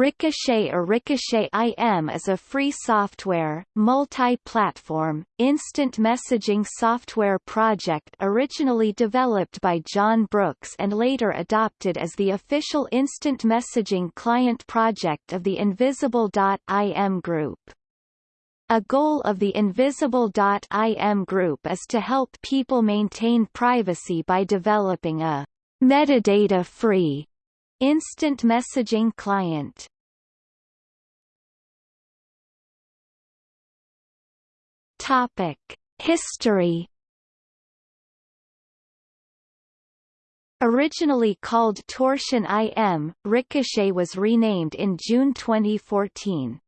Ricochet or Ricochet IM is a free software, multi-platform, instant messaging software project originally developed by John Brooks and later adopted as the official instant messaging client project of the Invisible.im group. A goal of the Invisible.im group is to help people maintain privacy by developing a metadata-free Instant messaging client Topic: History Originally called Torsion IM, Ricochet was renamed in June 2014.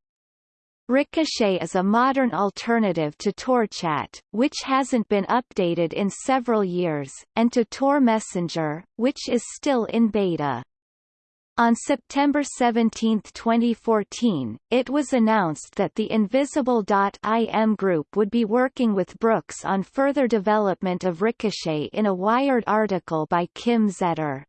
Ricochet is a modern alternative to TorChat, which hasn't been updated in several years, and to Tor Messenger, which is still in beta. On September 17, 2014, it was announced that the Invisible.im group would be working with Brooks on further development of Ricochet in a Wired article by Kim Zetter.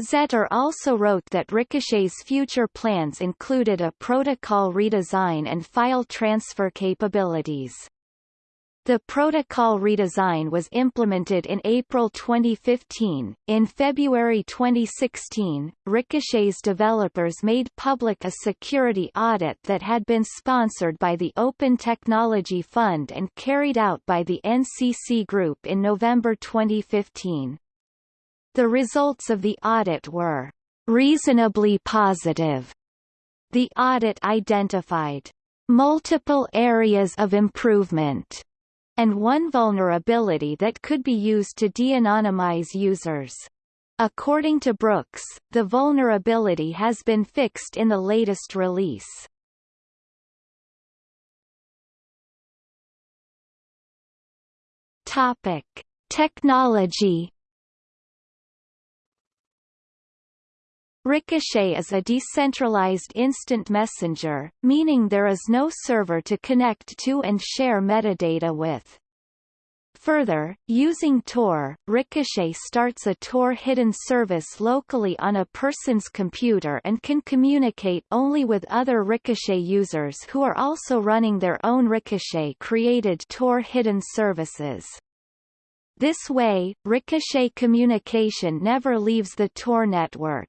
Zetter also wrote that Ricochet's future plans included a protocol redesign and file transfer capabilities. The protocol redesign was implemented in April 2015. In February 2016, Ricochet's developers made public a security audit that had been sponsored by the Open Technology Fund and carried out by the NCC Group in November 2015. The results of the audit were reasonably positive. The audit identified multiple areas of improvement and one vulnerability that could be used to de-anonymize users. According to Brooks, the vulnerability has been fixed in the latest release. Topic: Technology Ricochet is a decentralized instant messenger, meaning there is no server to connect to and share metadata with. Further, using Tor, Ricochet starts a Tor hidden service locally on a person's computer and can communicate only with other Ricochet users who are also running their own Ricochet-created Tor hidden services. This way, Ricochet communication never leaves the Tor network.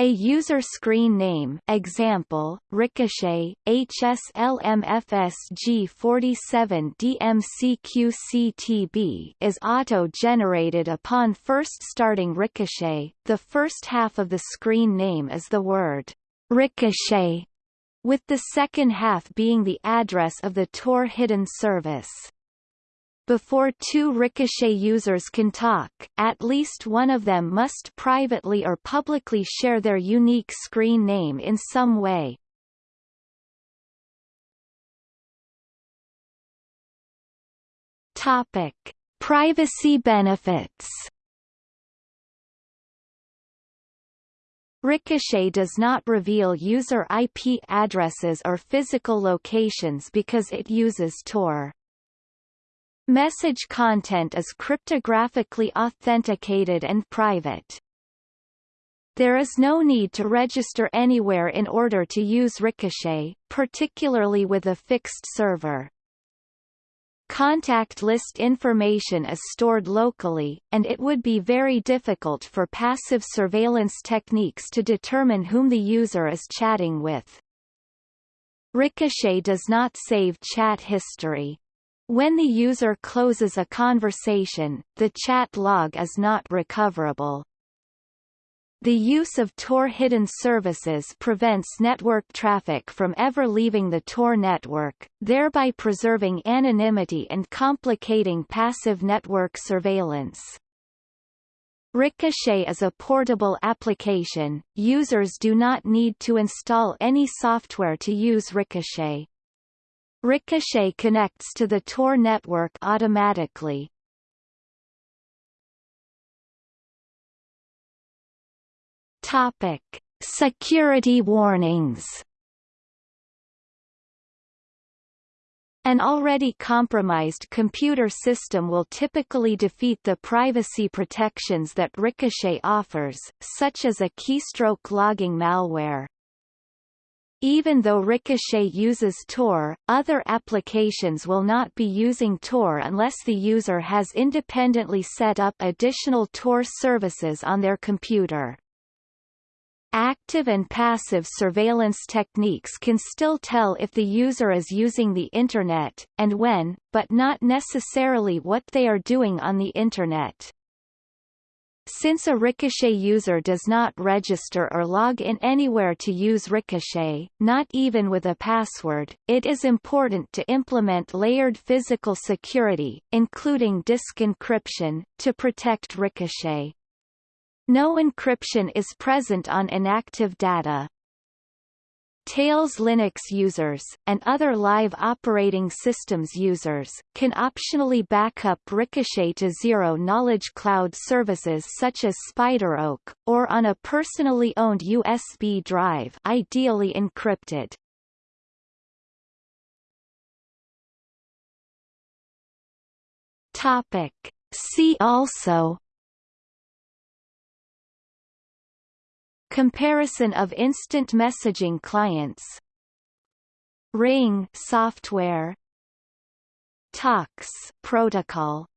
A user screen name example, Ricochet, HSLMFSG47DMCQCTB is auto-generated upon first starting Ricochet. The first half of the screen name is the word Ricochet, with the second half being the address of the Tor hidden service. Before two Ricochet users can talk, at least one of them must privately or publicly share their unique screen name in some way. Topic: Privacy benefits. Ricochet does not reveal user IP addresses or physical locations because it uses Tor. Message content is cryptographically authenticated and private. There is no need to register anywhere in order to use Ricochet, particularly with a fixed server. Contact list information is stored locally, and it would be very difficult for passive surveillance techniques to determine whom the user is chatting with. Ricochet does not save chat history. When the user closes a conversation, the chat log is not recoverable. The use of Tor hidden services prevents network traffic from ever leaving the Tor network, thereby preserving anonymity and complicating passive network surveillance. Ricochet is a portable application, users do not need to install any software to use Ricochet. Ricochet connects to the Tor network automatically. Topic: Security warnings. An already compromised computer system will typically defeat the privacy protections that Ricochet offers, such as a keystroke logging malware. Even though Ricochet uses Tor, other applications will not be using Tor unless the user has independently set up additional Tor services on their computer. Active and passive surveillance techniques can still tell if the user is using the Internet, and when, but not necessarily what they are doing on the Internet. Since a Ricochet user does not register or log in anywhere to use Ricochet, not even with a password, it is important to implement layered physical security, including disk encryption, to protect Ricochet. No encryption is present on inactive data. Tails Linux users, and other live operating systems users, can optionally backup Ricochet to zero-knowledge cloud services such as SpiderOak, or on a personally owned USB drive ideally encrypted. Topic. See also Comparison of instant messaging clients. Ring software. Tox protocol